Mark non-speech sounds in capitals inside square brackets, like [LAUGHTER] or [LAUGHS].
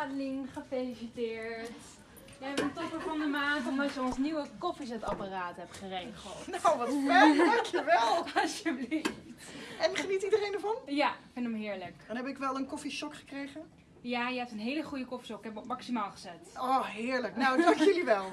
Adeline, gefeliciteerd. Jij bent topper van de maand omdat je ons nieuwe koffiezetapparaat hebt geregeld. [LAUGHS] Nou, wat fijn, dankjewel. Alsjeblieft. En geniet iedereen ervan? Ja, ik vind hem heerlijk. En heb ik wel een koffieshock gekregen. Ja, je hebt een hele goede koffieshock. Ik heb hem op maximaal gezet. Oh, heerlijk. Nou, dank jullie wel. [LAUGHS]